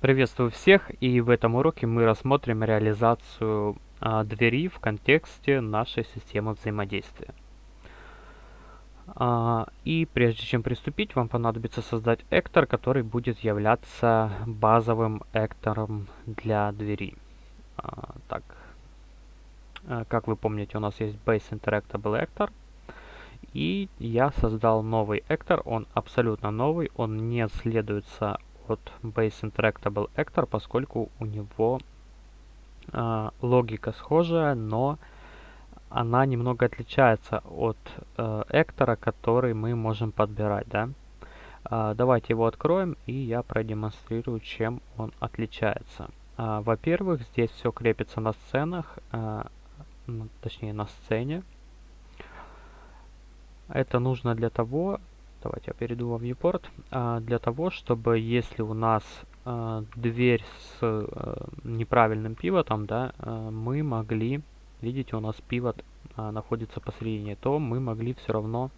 Приветствую всех и в этом уроке мы рассмотрим реализацию а, двери в контексте нашей системы взаимодействия. А, и прежде чем приступить, вам понадобится создать эктор, который будет являться базовым эктором для двери. А, так, а, как вы помните, у нас есть Base Interactable Actor. И я создал новый эктор, он абсолютно новый, он не следуется от Base Interactable Actor, поскольку у него э, логика схожая, но она немного отличается от э, эктора, который мы можем подбирать. Да? Э, давайте его откроем, и я продемонстрирую, чем он отличается. Э, Во-первых, здесь все крепится на сценах, э, точнее на сцене. Это нужно для того, Давайте я перейду во viewport. А, для того, чтобы если у нас а, дверь с а, неправильным пивотом, да, а, мы могли, видите, у нас пивот а, находится посередине, то мы могли все равно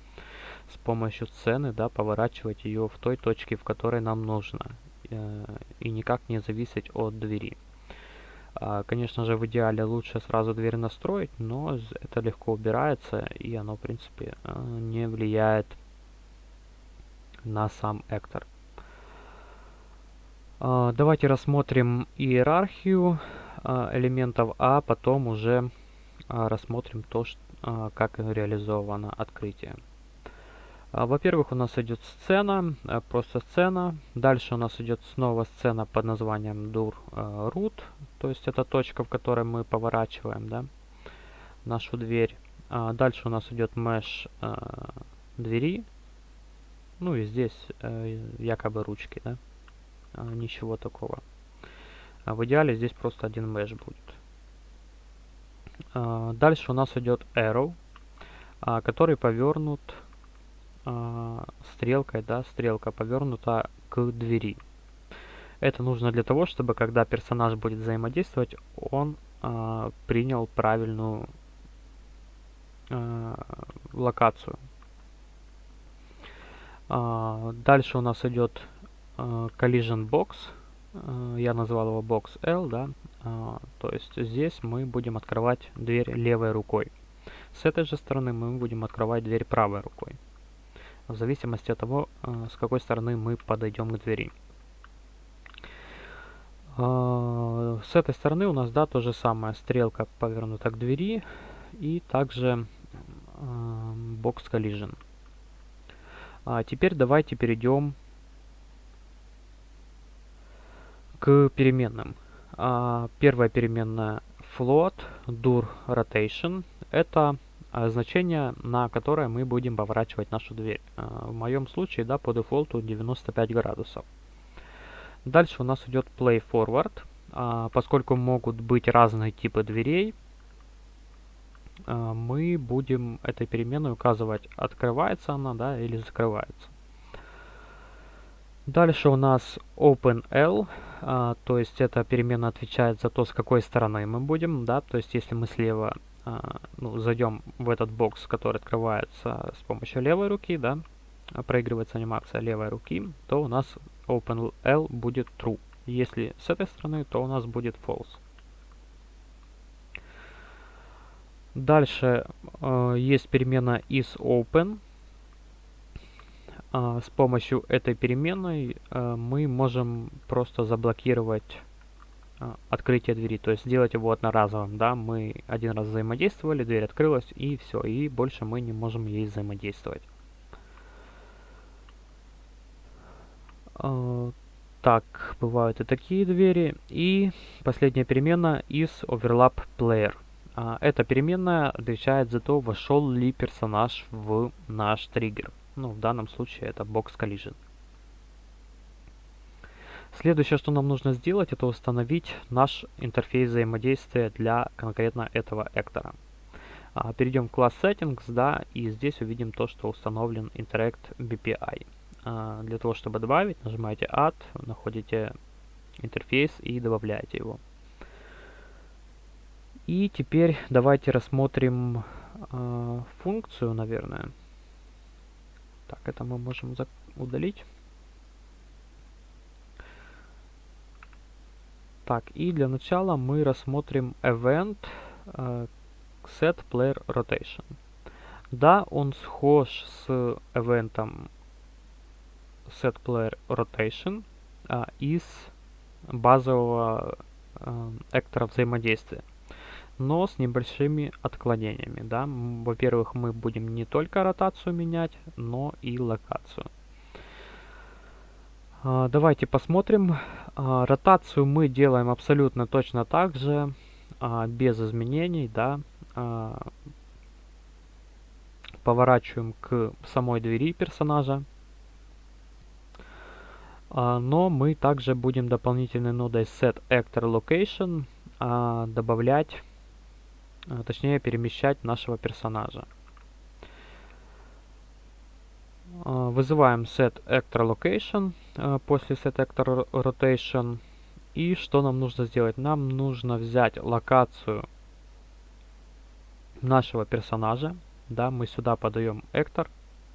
с помощью сцены, да, поворачивать ее в той точке, в которой нам нужно. Э, и никак не зависеть от двери. Конечно же, в идеале лучше сразу дверь настроить, но это легко убирается, и оно, в принципе, не влияет на сам эктор. Uh, давайте рассмотрим иерархию uh, элементов, а потом уже uh, рассмотрим то, как реализовано открытие. Во-первых, у нас идет сцена, просто сцена. Дальше у нас идет снова сцена под названием dur root, то есть это точка, в которой мы поворачиваем да, нашу дверь. Дальше у нас идет mesh двери, ну и здесь э, якобы ручки, да? А, ничего такого. А в идеале здесь просто один mesh будет. А, дальше у нас идет arrow, а, который повернут а, стрелкой, да, стрелка повернута к двери. Это нужно для того, чтобы когда персонаж будет взаимодействовать, он а, принял правильную а, локацию. А, дальше у нас идет а, collision box. А, я назвал его box L, да. То есть здесь мы будем открывать дверь левой рукой. С этой же стороны мы будем открывать дверь правой рукой. В зависимости от того, с какой стороны мы подойдем к двери. С этой стороны у нас, да, то же самое. Стрелка повернута к двери. И также box collision. А теперь давайте перейдем к переменным. А, первая переменная float dur rotation это а, значение, на которое мы будем поворачивать нашу дверь. А, в моем случае, да, по дефолту 95 градусов. Дальше у нас идет play forward. А, поскольку могут быть разные типы дверей, мы будем этой переменной указывать, открывается она да, или закрывается. Дальше у нас OpenL, а, то есть эта перемена отвечает за то, с какой стороны мы будем. Да, то есть если мы слева а, ну, зайдем в этот бокс, который открывается с помощью левой руки, да, проигрывается анимация левой руки, то у нас OpenL будет True. Если с этой стороны, то у нас будет False. Дальше э, есть перемена isOpen. Э, с помощью этой переменной э, мы можем просто заблокировать э, открытие двери, то есть сделать его одноразовым. Да? Мы один раз взаимодействовали, дверь открылась и все, и больше мы не можем ей взаимодействовать. Э, так, бывают и такие двери. И последняя перемена is overlap player. А, эта переменная отвечает за то, вошел ли персонаж в наш триггер. Ну, в данном случае это box collision. Следующее, что нам нужно сделать, это установить наш интерфейс взаимодействия для конкретно этого эктора. А, перейдем в класс settings, да, и здесь увидим то, что установлен Interact BPI. А, для того, чтобы добавить, нажимаете Add, находите интерфейс и добавляете его. И теперь давайте рассмотрим э, функцию, наверное. Так, это мы можем удалить. Так, и для начала мы рассмотрим event uh, set player rotation. Да, он схож с event set player rotation uh, из базового uh, эктора взаимодействия но с небольшими отклонениями. Да? Во-первых, мы будем не только ротацию менять, но и локацию. А, давайте посмотрим. А, ротацию мы делаем абсолютно точно так же, а, без изменений. Да? Поворачиваем к самой двери персонажа. Но мы также будем дополнительной нодой setActorLocation добавлять а, точнее перемещать нашего персонажа. А, вызываем setActorLocation а, после setActorRotation. И что нам нужно сделать? Нам нужно взять локацию нашего персонажа. Да, мы сюда подаем Эктор.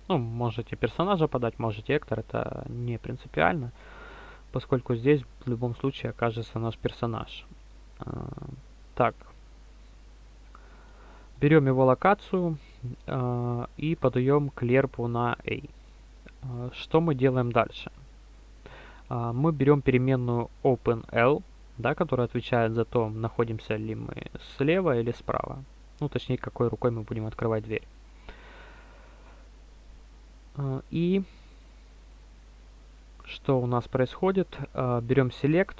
Ну, можете персонажа подать, можете Эктор, это не принципиально, поскольку здесь в любом случае окажется наш персонаж. Так, Берем его локацию э, и подаем клерпу на A. Э, что мы делаем дальше? Э, мы берем переменную OpenL, да, которая отвечает за то, находимся ли мы слева или справа. Ну, точнее, какой рукой мы будем открывать дверь. И что у нас происходит? Берем Select.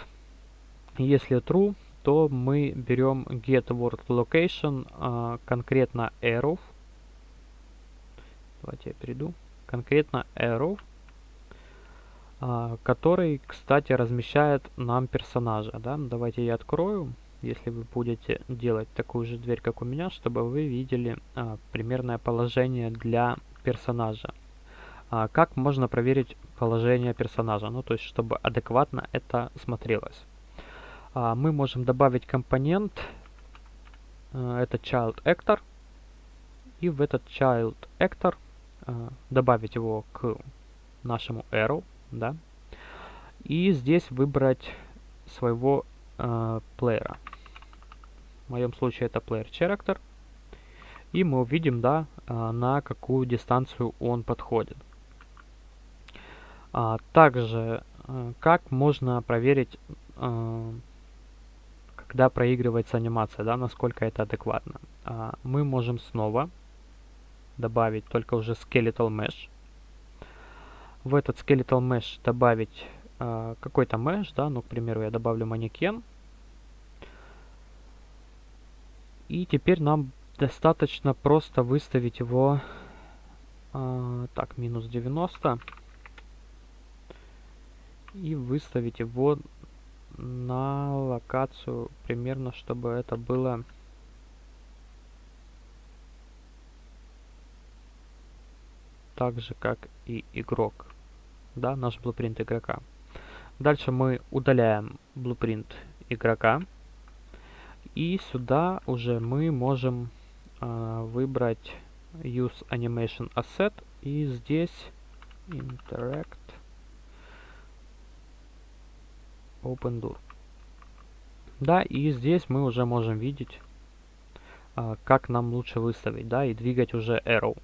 Если True, то мы берем get word location, а, конкретно arrow. Давайте я перейду. Конкретно arrow, а, который, кстати, размещает нам персонажа. Да? Давайте я открою, если вы будете делать такую же дверь, как у меня, чтобы вы видели а, примерное положение для персонажа. Как можно проверить положение персонажа? Ну, то есть, чтобы адекватно это смотрелось а, мы можем добавить компонент, а, это child actor, и в этот child actor а, добавить его к нашему arrow, да, и здесь выбрать своего а, плеера. В моем случае это player character. И мы увидим, да, на какую дистанцию он подходит. А, также, как можно проверить когда проигрывается анимация, да, насколько это адекватно. А, мы можем снова добавить только уже skeletal mesh. В этот skeletal mesh добавить а, какой-то mesh, да, ну, к примеру, я добавлю манекен. И теперь нам достаточно просто выставить его, а, так, минус 90. И выставить его на локацию примерно, чтобы это было так же, как и игрок. Да, наш blueprint игрока. Дальше мы удаляем blueprint игрока. И сюда уже мы можем э, выбрать Use Animation Asset. И здесь Interact OpenDoor. Да, и здесь мы уже можем видеть, а, как нам лучше выставить, да, и двигать уже arrow.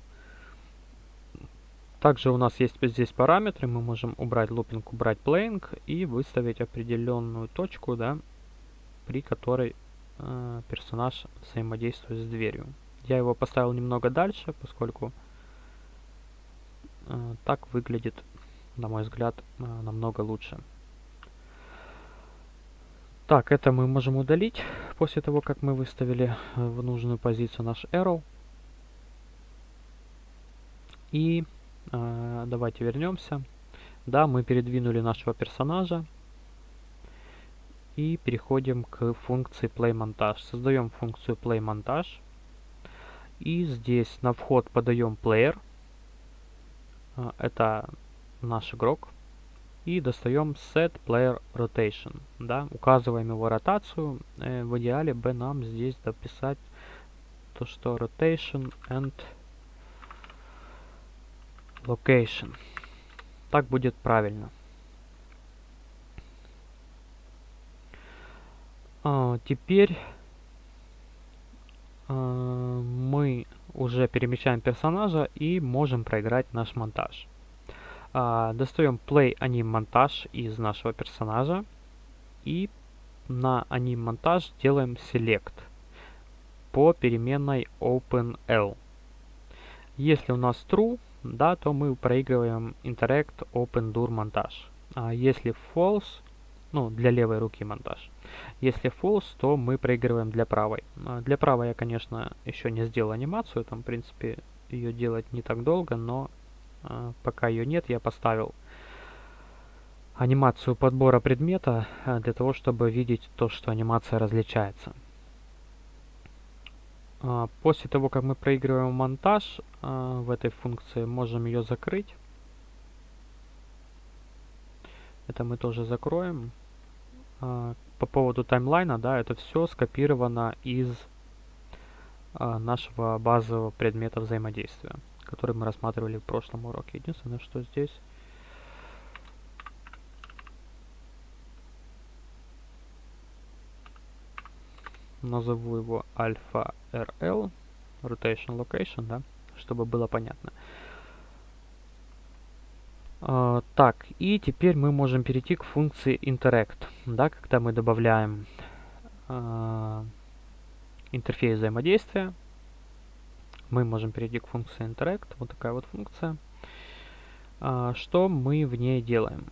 Также у нас есть здесь параметры, мы можем убрать looping, убрать playing и выставить определенную точку, да, при которой э, персонаж взаимодействует с дверью. Я его поставил немного дальше, поскольку э, так выглядит, на мой взгляд, намного лучше. Так, это мы можем удалить после того, как мы выставили э, в нужную позицию наш arrow. И э, давайте вернемся. Да, мы передвинули нашего персонажа. И переходим к функции play Создаем функцию play И здесь на вход подаем player. Э, это наш игрок и достаем set player rotation. Да, указываем его ротацию. Э, в идеале бы нам здесь дописать то, что rotation and location. Так будет правильно. А, теперь а, мы уже перемещаем персонажа и можем проиграть наш монтаж. А, достаем Play Anim монтаж из нашего персонажа и на Anim монтаж делаем Select по переменной OpenL. Если у нас True, да, то мы проигрываем Interact OpenDur монтаж. А если False, ну, для левой руки монтаж. Если false, то мы проигрываем для правой. А для правой я, конечно, еще не сделал анимацию, там, в принципе, ее делать не так долго, но пока ее нет, я поставил анимацию подбора предмета а, для того, чтобы видеть то, что анимация различается. А, после того, как мы проигрываем монтаж а, в этой функции, можем ее закрыть. Это мы тоже закроем. А, по поводу таймлайна, да, это все скопировано из а, нашего базового предмета взаимодействия, который мы рассматривали в прошлом уроке. Единственное, что здесь назову его альфа RL, rotation location, да, чтобы было понятно. Uh, так, и теперь мы можем перейти к функции interact, да, когда мы добавляем uh, интерфейс взаимодействия, мы можем перейти к функции interact, вот такая вот функция. Uh, что мы в ней делаем?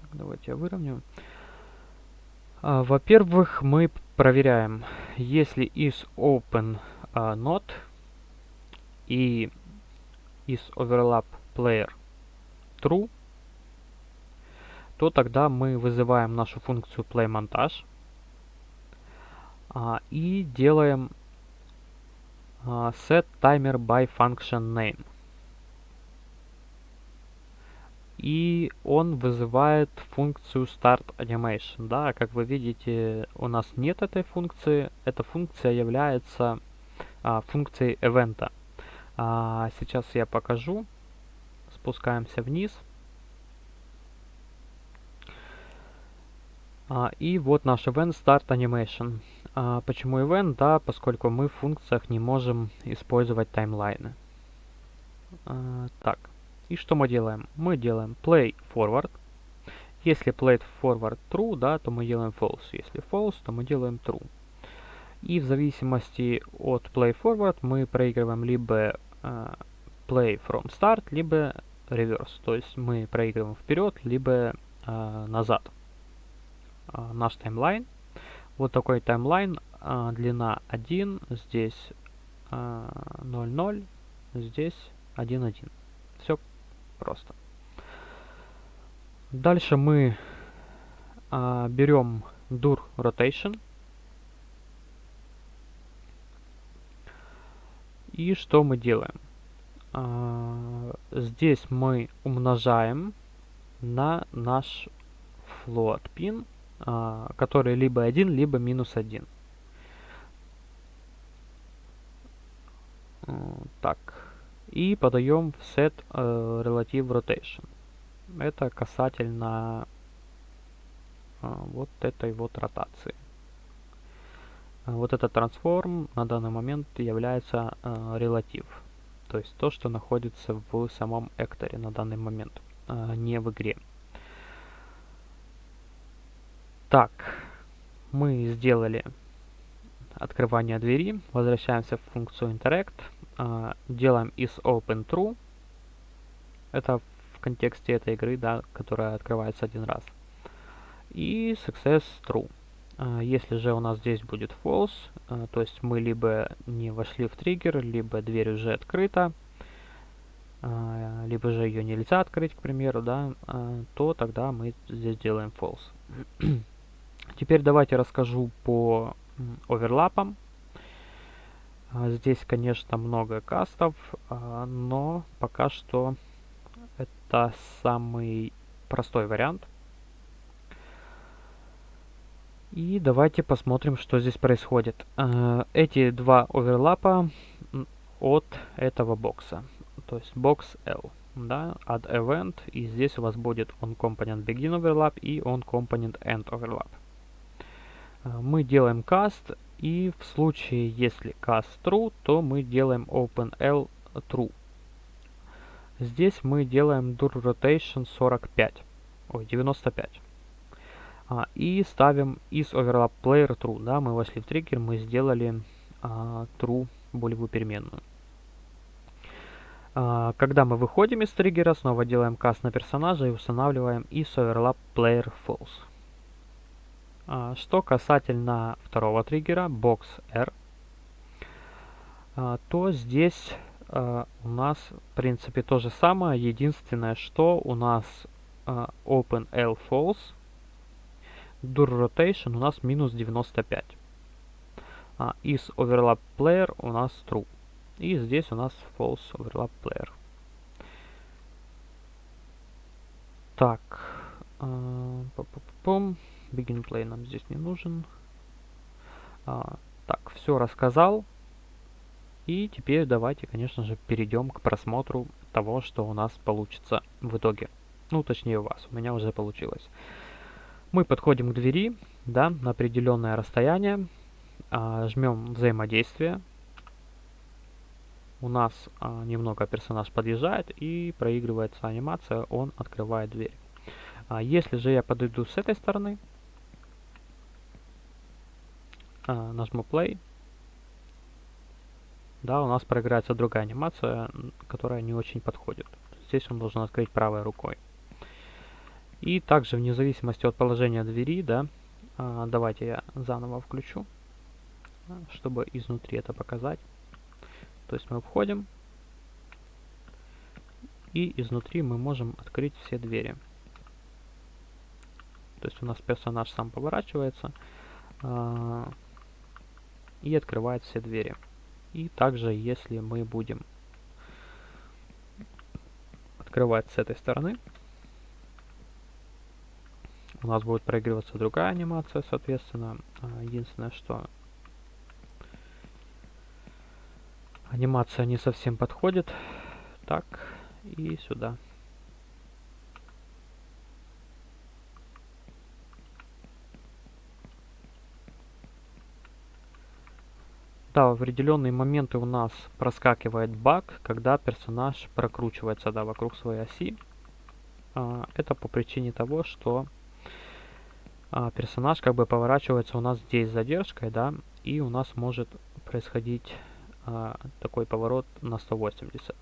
Так, давайте я выровняю. Во-первых, мы проверяем, если из open not и из overlap player true, то тогда мы вызываем нашу функцию playMontage а, и делаем а, set timer by function name. И он вызывает функцию start animation. Да, как вы видите, у нас нет этой функции. Эта функция является а, функцией event. А, сейчас я покажу спускаемся вниз. А, и вот наш event start animation. А, почему event? Да, поскольку мы в функциях не можем использовать таймлайны. А, так, и что мы делаем? Мы делаем play forward. Если play forward true, да, то мы делаем false. Если false, то мы делаем true. И в зависимости от play forward мы проигрываем либо uh, play from start, либо реверс. То есть мы проигрываем вперед, либо э, назад. Э, наш таймлайн. Вот такой таймлайн. Э, длина 1, здесь э, 0, здесь 1, 1. Все просто. Дальше мы э, берем dur rotation. И что мы делаем? А, здесь мы умножаем на наш float pin, а, который либо 1, либо минус 1. Так. И подаем в set uh, relative rotation. Это касательно uh, вот этой вот ротации. Вот этот трансформ на данный момент является relative. То есть то, что находится в самом экторе на данный момент, не в игре. Так, мы сделали открывание двери, возвращаемся в функцию interact, а, делаем is open true, это в контексте этой игры, да, которая открывается один раз, и success true. А, если же у нас здесь будет false, а, то есть мы либо не вошли в триггер, либо дверь уже открыта, либо же ее нельзя открыть, к примеру, да, то тогда мы здесь делаем false. Теперь давайте расскажу по оверлапам. Здесь, конечно, много кастов, но пока что это самый простой вариант. И давайте посмотрим, что здесь происходит. Э, эти два оверлапа от этого бокса. То есть бокс L. Да, add event. И здесь у вас будет on component begin overlap и on component end overlap. Мы делаем cast, и в случае, если cast true, то мы делаем openl true. Здесь мы делаем dur rotation 45, ой, 95. А, и ставим is overlap player true, да, мы вошли в триггер, мы сделали а, true болевую переменную. А, когда мы выходим из триггера, снова делаем каст на персонажа и устанавливаем is overlap player false. А, что касательно второго триггера, box R, а, то здесь а, у нас в принципе то же самое. Единственное, что у нас open L false, dur rotation у нас минус 95. Is overlap player у нас true. И здесь у нас false overlap player. Так. Пум. Begin play нам здесь не нужен. А, так, все рассказал. И теперь давайте, конечно же, перейдем к просмотру того, что у нас получится в итоге. Ну, точнее у вас, у меня уже получилось. Мы подходим к двери, да, на определенное расстояние, а, жмем взаимодействие. У нас а, немного персонаж подъезжает и проигрывается анимация, он открывает дверь. А если же я подойду с этой стороны, а, нажму play, да, у нас проиграется другая анимация, которая не очень подходит. Здесь он должен открыть правой рукой. И также, вне зависимости от положения двери, да, а, давайте я заново включу, чтобы изнутри это показать. То есть мы входим, и изнутри мы можем открыть все двери. То есть у нас персонаж сам поворачивается, а, и открывает все двери. И также, если мы будем открывать с этой стороны, у нас будет проигрываться другая анимация, соответственно. А, единственное, что анимация не совсем подходит. Так, и сюда. Да, в определенные моменты у нас проскакивает баг, когда персонаж прокручивается да, вокруг своей оси. А, это по причине того, что а, персонаж как бы поворачивается у нас здесь с задержкой, да, и у нас может происходить а, такой поворот на 180.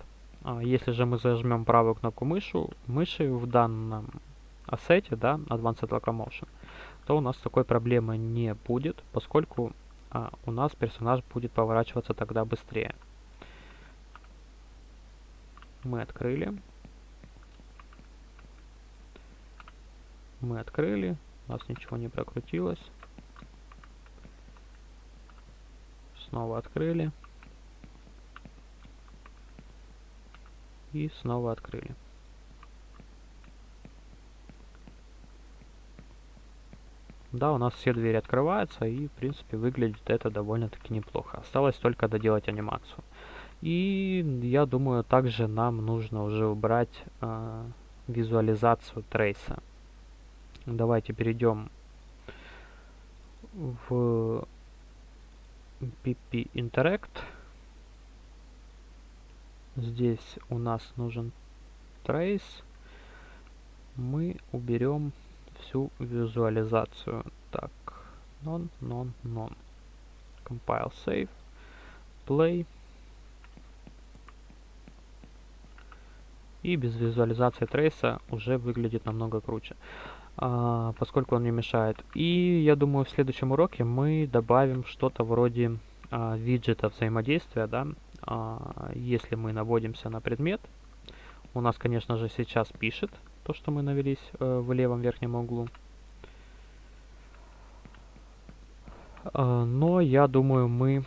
А, если же мы зажмем правую кнопку мышу, мыши в данном ассете, да, Advanced Locomotion, то у нас такой проблемы не будет, поскольку а, у нас персонаж будет поворачиваться тогда быстрее. Мы открыли. Мы открыли. У нас ничего не прокрутилось. Снова открыли. И снова открыли. Да, у нас все двери открываются, и, в принципе, выглядит это довольно-таки неплохо. Осталось только доделать анимацию. И, я думаю, также нам нужно уже убрать э, визуализацию трейса. Давайте перейдем в PP Interact. Здесь у нас нужен trace. Мы уберем всю визуализацию. Так, non, non, non. Compile, save, play. И без визуализации трейса уже выглядит намного круче, а, поскольку он не мешает. И я думаю, в следующем уроке мы добавим что-то вроде а, виджета взаимодействия. Да? А, если мы наводимся на предмет, у нас, конечно же, сейчас пишет то, что мы навелись э, в левом верхнем углу. Э, но я думаю, мы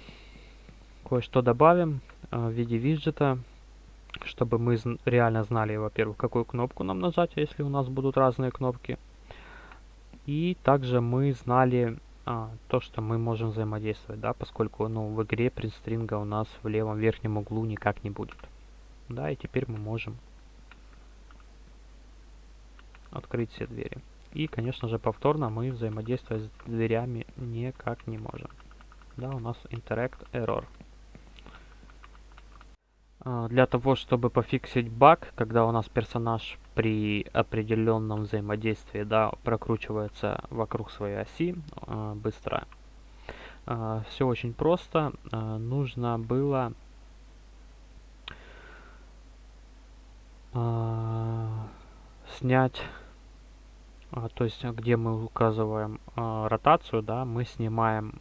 кое-что добавим э, в виде виджета, чтобы мы зн реально знали, во-первых, какую кнопку нам нажать, если у нас будут разные кнопки. И также мы знали а, то, что мы можем взаимодействовать, да, поскольку ну, в игре принтстринга у нас в левом верхнем углу никак не будет. Да, и теперь мы можем открыть все двери. И, конечно же, повторно мы взаимодействовать с дверями никак не можем. Да, у нас interact error. А, для того, чтобы пофиксить баг, когда у нас персонаж при определенном взаимодействии да, прокручивается вокруг своей оси а, быстро, а, все очень просто. Нужно было снять, то есть где мы указываем ротацию, да, мы снимаем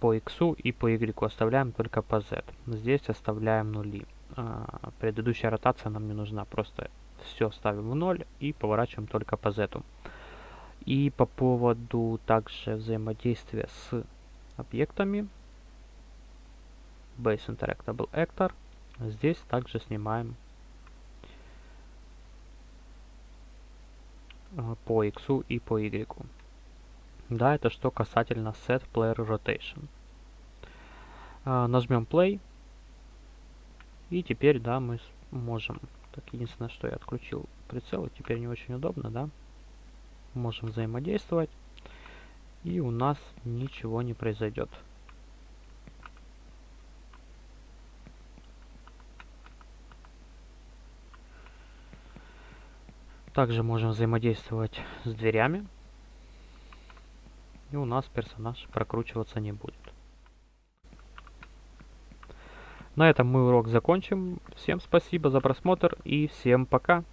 по x и по y оставляем только по z. Здесь оставляем нули. А, предыдущая ротация нам не нужна, просто все ставим в ноль и поворачиваем только по z. И по поводу также взаимодействия с объектами, Base Interactable Actor, здесь также снимаем по x и по y. Да, это что касательно Set Player Rotation. А, нажмем Play. И теперь, да, мы можем... Так, единственное, что я отключил прицел, теперь не очень удобно, да. Можем взаимодействовать. И у нас ничего не произойдет. Также можем взаимодействовать с дверями и у нас персонаж прокручиваться не будет. На этом мы урок закончим. Всем спасибо за просмотр и всем пока!